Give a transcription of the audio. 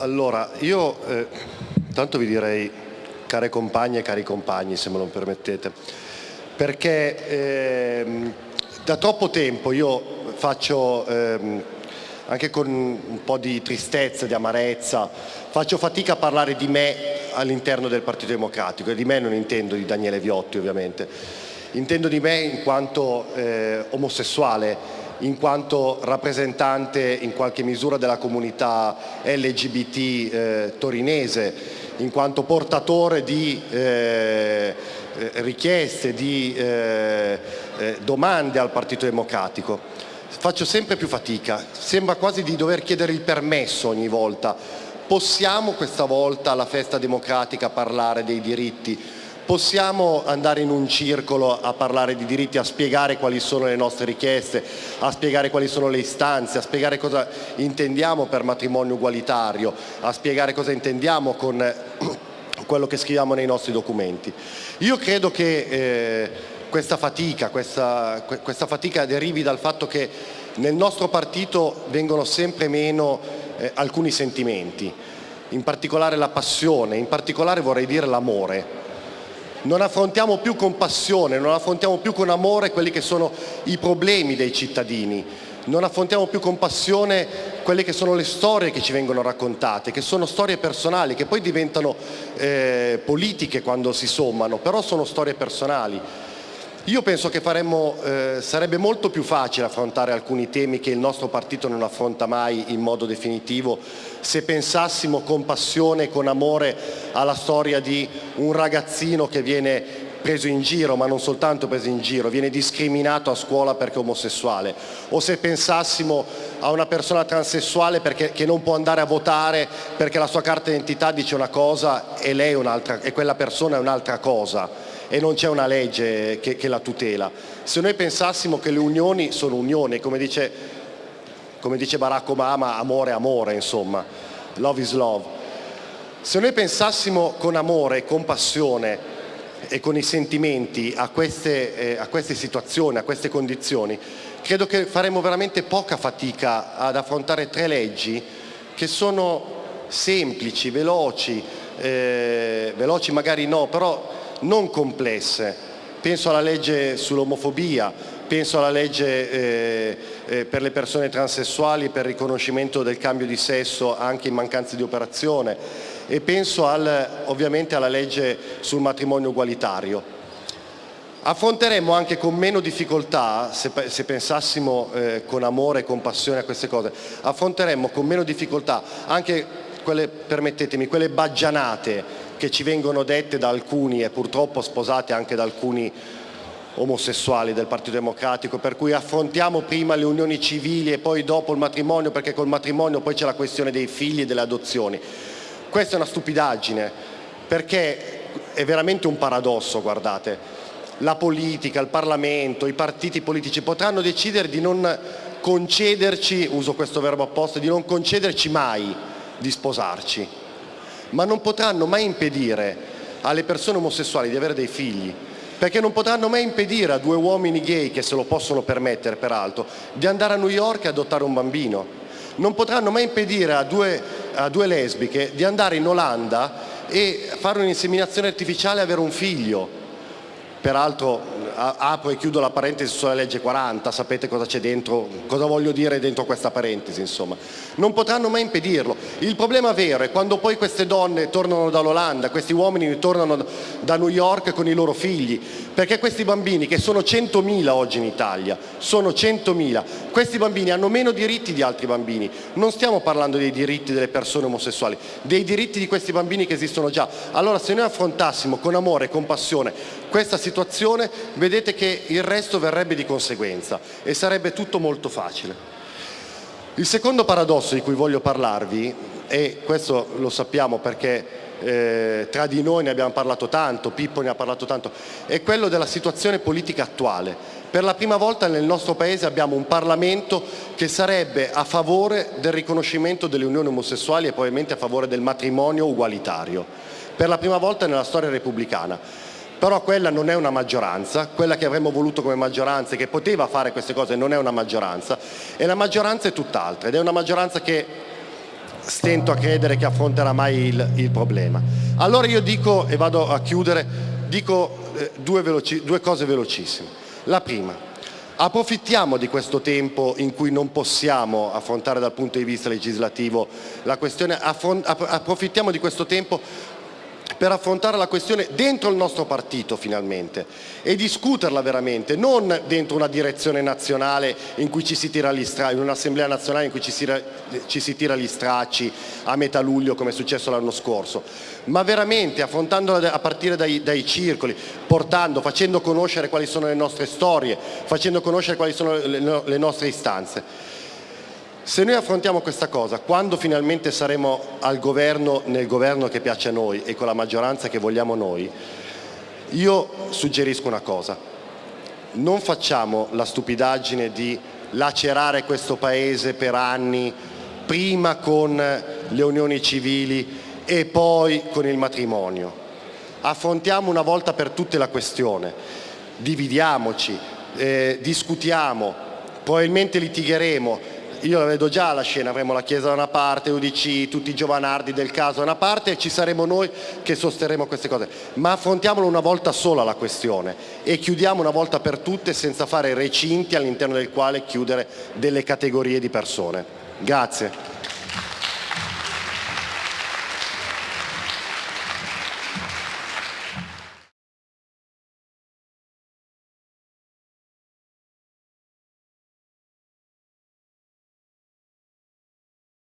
Allora, io eh, tanto vi direi care compagne e cari compagni, se me lo permettete, perché eh, da troppo tempo io faccio, eh, anche con un po' di tristezza, di amarezza, faccio fatica a parlare di me all'interno del Partito Democratico. E di me non intendo di Daniele Viotti ovviamente, intendo di me in quanto eh, omosessuale in quanto rappresentante in qualche misura della comunità LGBT eh, torinese, in quanto portatore di eh, eh, richieste, di eh, eh, domande al Partito Democratico. Faccio sempre più fatica, sembra quasi di dover chiedere il permesso ogni volta. Possiamo questa volta alla festa democratica parlare dei diritti? Possiamo andare in un circolo a parlare di diritti, a spiegare quali sono le nostre richieste, a spiegare quali sono le istanze, a spiegare cosa intendiamo per matrimonio ugualitario, a spiegare cosa intendiamo con quello che scriviamo nei nostri documenti. Io credo che eh, questa, fatica, questa, questa fatica derivi dal fatto che nel nostro partito vengono sempre meno eh, alcuni sentimenti, in particolare la passione, in particolare vorrei dire l'amore non affrontiamo più con passione, non affrontiamo più con amore quelli che sono i problemi dei cittadini, non affrontiamo più con passione quelle che sono le storie che ci vengono raccontate, che sono storie personali, che poi diventano eh, politiche quando si sommano, però sono storie personali. Io penso che faremmo, eh, sarebbe molto più facile affrontare alcuni temi che il nostro partito non affronta mai in modo definitivo se pensassimo con passione e con amore alla storia di un ragazzino che viene preso in giro, ma non soltanto preso in giro, viene discriminato a scuola perché è omosessuale, o se pensassimo a una persona transessuale perché, che non può andare a votare perché la sua carta d'identità dice una cosa e, lei un'altra, e quella persona è un'altra cosa e non c'è una legge che, che, la tutela. Se noi pensassimo che le unioni sono unioni, come dice, come dice Barack Obama, amore amore, insomma, love is love. Se noi pensassimo con amore e con passione e con i sentimenti a queste, eh, a queste situazioni, a queste condizioni, credo che faremo veramente poca fatica ad affrontare tre leggi che sono semplici, veloci, eh, veloci magari no, però non complesse. Penso alla legge sull'omofobia, penso alla legge eh, eh, per le persone transessuali per il riconoscimento del cambio di sesso anche in mancanza di operazione e penso al, ovviamente alla legge sul matrimonio ugualitario. Affronteremmo anche con meno difficoltà, se, se pensassimo eh, con amore e con passione a queste cose, affronteremmo con meno difficoltà anche quelle, permettetemi, quelle baggianate che ci vengono dette da alcuni e purtroppo sposate anche da alcuni omosessuali del Partito Democratico, per cui affrontiamo prima le unioni civili e poi dopo il matrimonio, perché col matrimonio poi c'è la questione dei figli e delle adozioni. Questa è una stupidaggine, perché è veramente un paradosso, guardate. La politica, il Parlamento, i partiti politici potranno decidere di non concederci, uso questo verbo apposta, di non concederci mai di sposarci ma non potranno mai impedire alle persone omosessuali di avere dei figli, perché non potranno mai impedire a due uomini gay, che se lo possono permettere peraltro, di andare a New York e adottare un bambino. Non potranno mai impedire a due, a due lesbiche di andare in Olanda e fare un'inseminazione artificiale e avere un figlio. Peraltro apro e chiudo la parentesi sulla legge 40, sapete cosa c'è dentro, cosa voglio dire dentro questa parentesi, insomma. Non potranno mai impedirlo. Il problema vero è quando poi queste donne tornano dall'Olanda, questi uomini tornano da New York con i loro figli, perché questi bambini, che sono 100.000 oggi in Italia, sono 100.000, questi bambini hanno meno diritti di altri bambini. Non stiamo parlando dei diritti delle persone omosessuali, dei diritti di questi bambini che esistono già. Allora se noi affrontassimo con amore e compassione questa situazione, vedete che il resto verrebbe di conseguenza e sarebbe tutto molto facile. Il secondo paradosso di cui voglio parlarvi, e questo lo sappiamo perché eh, tra di noi ne abbiamo parlato tanto, Pippo ne ha parlato tanto, è quello della situazione politica attuale. Per la prima volta nel nostro Paese abbiamo un Parlamento che sarebbe a favore del riconoscimento delle unioni omosessuali e probabilmente a favore del matrimonio ugualitario. Per la prima volta nella storia repubblicana però quella non è una maggioranza, quella che avremmo voluto come maggioranza e che poteva fare queste cose non è una maggioranza e la maggioranza è tutt'altra ed è una maggioranza che stento a credere che affronterà mai il, il problema. Allora io dico, e vado a chiudere, dico eh, due, veloci, due cose velocissime. La prima, approfittiamo di questo tempo in cui non possiamo affrontare dal punto di vista legislativo la questione, approfittiamo di questo tempo per affrontare la questione dentro il nostro partito finalmente e discuterla veramente, non dentro una direzione nazionale in cui ci si tira gli stracci, in un'assemblea nazionale in cui ci si, ci si tira gli stracci a metà luglio come è successo l'anno scorso, ma veramente affrontandola a partire dai, dai circoli, portando, facendo conoscere quali sono le nostre storie, facendo conoscere quali sono le, le nostre istanze. Se noi affrontiamo questa cosa, quando finalmente saremo al governo, nel governo che piace a noi e con la maggioranza che vogliamo noi, io suggerisco una cosa, non facciamo la stupidaggine di lacerare questo Paese per anni, prima con le unioni civili e poi con il matrimonio. Affrontiamo una volta per tutte la questione, dividiamoci, eh, discutiamo, probabilmente litigheremo, io la vedo già la scena, avremo la Chiesa da una parte, UDC, tutti i giovanardi del caso da una parte e ci saremo noi che sosterremo queste cose, ma affrontiamolo una volta sola la questione e chiudiamo una volta per tutte senza fare recinti all'interno del quale chiudere delle categorie di persone. Grazie.